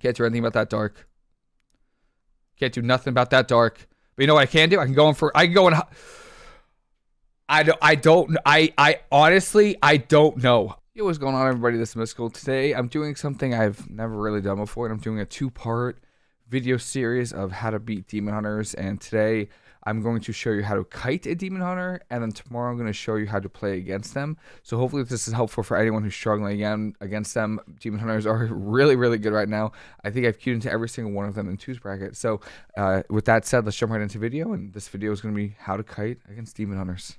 Can't do anything about that dark. Can't do nothing about that dark. But you know what I can do? I can go in for. I can go in. I don't. I don't. I. I honestly. I don't know. Yo, what's going on, everybody? This is Mystical. Today, I'm doing something I've never really done before, and I'm doing a two-part video series of how to beat demon hunters. And today, I'm going to show you how to kite a demon hunter, and then tomorrow I'm going to show you how to play against them. So hopefully this is helpful for anyone who's struggling again against them. Demon hunters are really, really good right now. I think I've queued into every single one of them in twos bracket. So uh, with that said, let's jump right into video, and this video is going to be how to kite against demon hunters.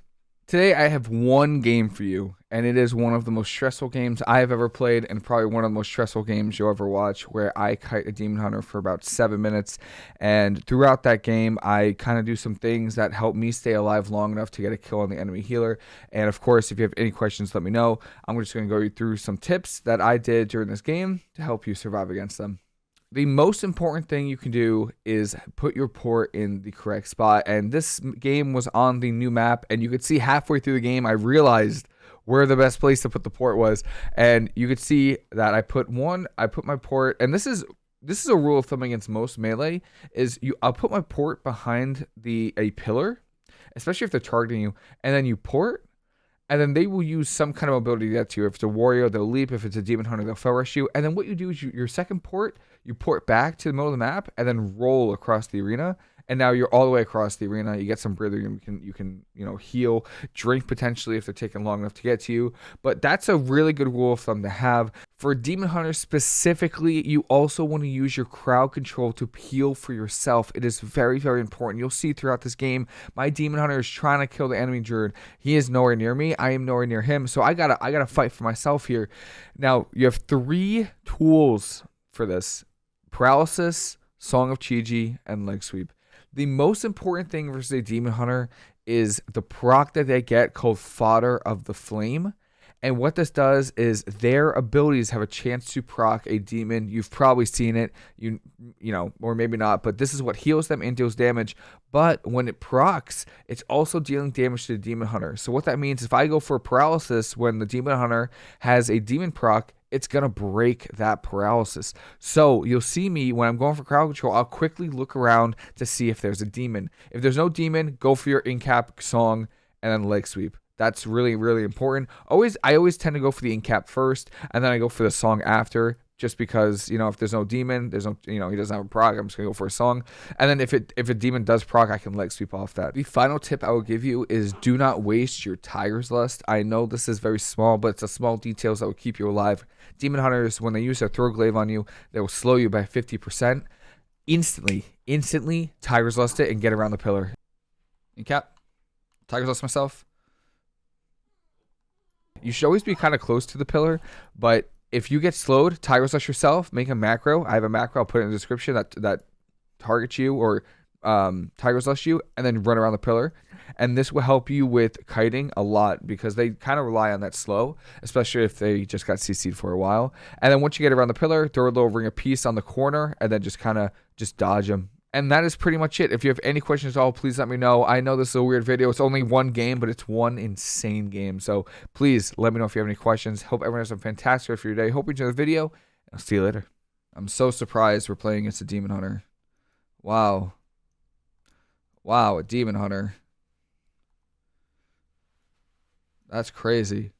Today I have one game for you, and it is one of the most stressful games I have ever played, and probably one of the most stressful games you'll ever watch, where I kite a demon hunter for about seven minutes. And throughout that game, I kind of do some things that help me stay alive long enough to get a kill on the enemy healer. And of course, if you have any questions, let me know. I'm just going to go through some tips that I did during this game to help you survive against them the most important thing you can do is put your port in the correct spot. And this game was on the new map, and you could see halfway through the game, I realized where the best place to put the port was. And you could see that I put one, I put my port, and this is this is a rule of thumb against most melee is you I'll put my port behind the a pillar, especially if they're targeting you, and then you port and then they will use some kind of ability to get to you. If it's a warrior, they'll leap. If it's a demon hunter, they'll fell rush you. And then what you do is you, your second port, you port back to the middle of the map and then roll across the arena and now you're all the way across the arena. You get some breather. You can you can you know heal, drink potentially if they're taking long enough to get to you. But that's a really good rule of thumb to have for demon hunter specifically. You also want to use your crowd control to heal for yourself. It is very very important. You'll see throughout this game, my demon hunter is trying to kill the enemy druid. He is nowhere near me. I am nowhere near him. So I gotta I gotta fight for myself here. Now you have three tools for this: paralysis, Song of Chi-Ji, and leg sweep. The most important thing versus a demon hunter is the proc that they get called Fodder of the Flame. And what this does is their abilities have a chance to proc a demon. You've probably seen it, you you know, or maybe not, but this is what heals them and deals damage. But when it procs, it's also dealing damage to the demon hunter. So what that means, if I go for paralysis when the demon hunter has a demon proc, it's going to break that paralysis. So you'll see me when I'm going for crowd control, I'll quickly look around to see if there's a demon. If there's no demon, go for your incap song and then leg sweep. That's really, really important. Always, I always tend to go for the incap first, and then I go for the song after just because you know if there's no demon, there's no you know he doesn't have a proc. I'm just gonna go for a song, and then if it if a demon does proc, I can leg sweep off that. The final tip I will give you is do not waste your tiger's lust. I know this is very small, but it's a small details that will keep you alive. Demon hunters, when they use their throw glaive on you, they will slow you by 50%. Instantly, instantly, tiger's lust it and get around the pillar. In cap, tiger's lust myself. You should always be kind of close to the pillar, but if you get slowed, Tiger's Lust yourself, make a macro. I have a macro. I'll put it in the description that that targets you or um, Tiger's Lust you, and then run around the pillar. And this will help you with kiting a lot because they kind of rely on that slow, especially if they just got CC'd for a while. And then once you get around the pillar, throw a little ring of peace on the corner, and then just kind of just dodge them and that is pretty much it. If you have any questions at all, please let me know. I know this is a weird video. It's only one game, but it's one insane game. So please let me know if you have any questions. Hope everyone has a fantastic rest of your day. Hope you enjoy the video. I'll see you later. I'm so surprised we're playing against a demon hunter. Wow. Wow, a demon hunter. That's crazy.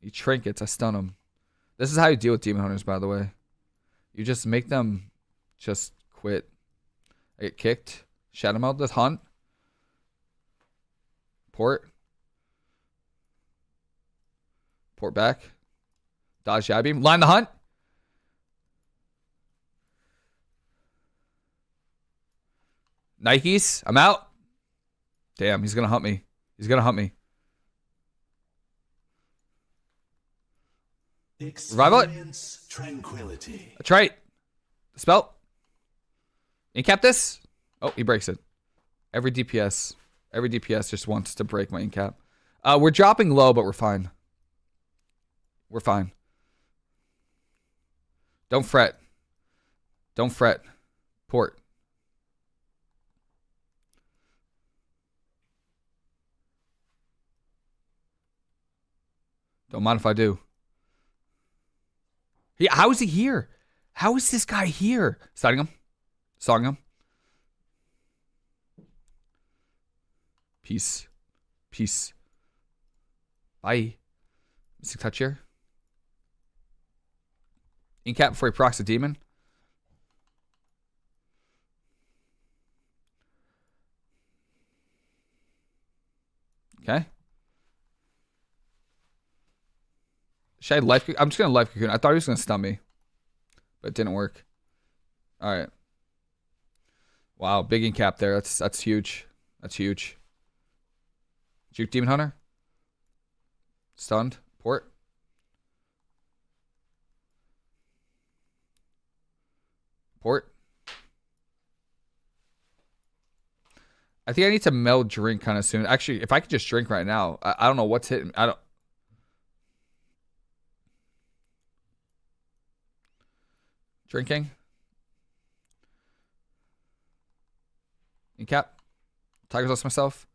He trinkets, I stun him. This is how you deal with demon hunters, by the way. You just make them just quit. I get kicked. Shadowmeld the hunt. Port. Port back. Dodge jab beam. Line the hunt. Nikes. I'm out. Damn, he's gonna hunt me. He's gonna hunt me. Revival it. Tranquility. That's right. Spell. Incap this? Oh, he breaks it. Every DPS, every DPS just wants to break my incap. Uh, we're dropping low, but we're fine. We're fine. Don't fret. Don't fret. Port. Don't mind if I do. Yeah, how is he here? How is this guy here? Starting him. Him. Peace. Peace. Bye. Mystic touch here. Incap before he procs a demon. Okay. Should I life? I'm just gonna life cocoon. I thought he was gonna stun me, but it didn't work. All right. Wow, big incap there. That's that's huge. That's huge. Juke Demon Hunter. Stunned. Port. Port. I think I need to meld drink kind of soon. Actually, if I could just drink right now, I, I don't know what's hitting. I don't. Drinking. Incap. Tigers lust myself.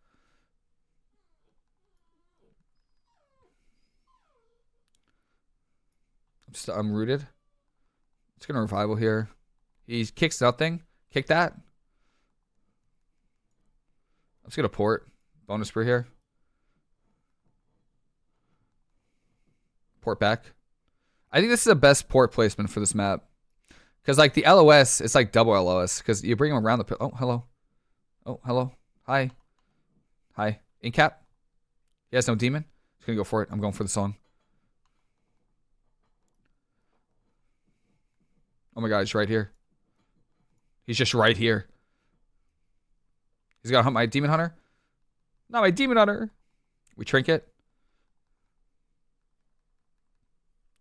I'm, st- I'm rooted. It's gonna revival here. He kicks nothing. Kick that. I'm just gonna port. Bonus for here. Port back. I think this is the best port placement for this map. Because like the LOS, it's like double LOS. Because you bring him around the... Oh, hello. Oh, hello. Hi. Hi. Incap. He has no demon. He's gonna go for it. I'm going for the song. Oh my god, he's right here. He's just right here. He's gonna hunt my demon hunter. Not my demon hunter. We trinket.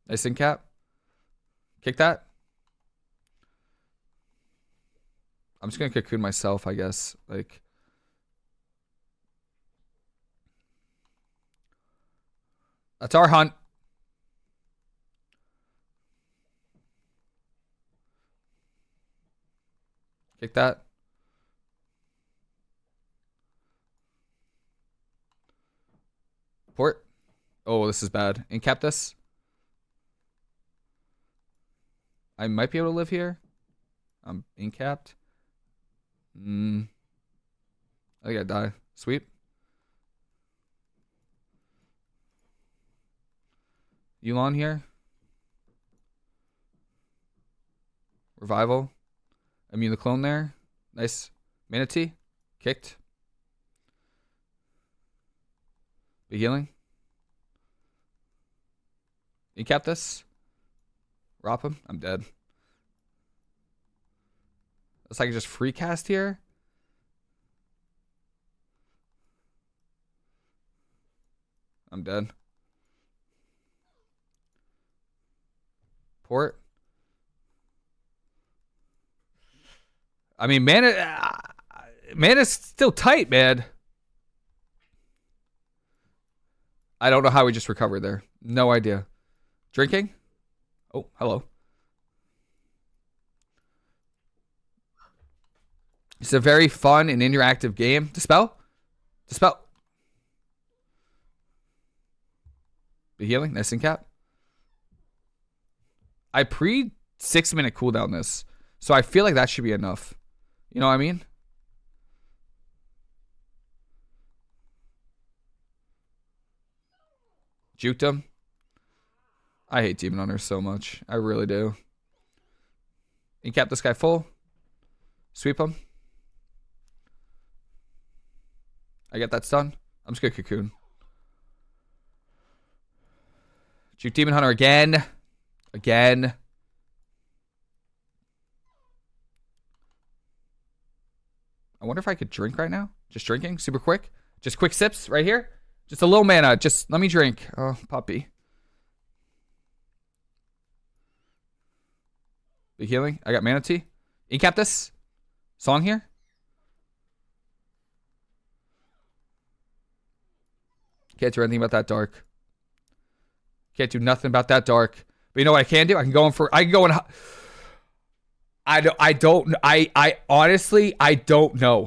Nice in cap. Kick that. I'm just gonna cocoon myself, I guess. Like That's our hunt. Kick that. Port. Oh, this is bad. Incap this. I might be able to live here. I'm incapped. Mm. I think I die. Sweep. Yu'lon here. Revival. Immune the clone there. Nice. Mana Tea. Kicked. Be healing. You cap this. Rop him. I'm dead. It's like just free cast here. I'm dead. Port. I mean, man, uh, man is still tight, man. I don't know how we just recovered there. No idea. Drinking? Oh, hello. It's a very fun and interactive game. Dispel? Dispel. Be healing. And cap. I pre six minute cooldown this. So I feel like that should be enough. You know what I mean? Juked him. I hate Demon Hunter so much. I really do. Incap this guy full. Sweep him. I get that stun. I'm just gonna cocoon. Juke Demon Hunter again. Again. I wonder if I could drink right now. Just drinking, super quick. Just quick sips right here. Just a little mana. Just let me drink. Oh, puppy. Big healing. I got Mana Tea. Incap this. Song here. Can't do anything about that dark. Can't do nothing about that dark. But you know what I can do? I can go in for. I can go in. I don't. I don't. I. I honestly. I don't know.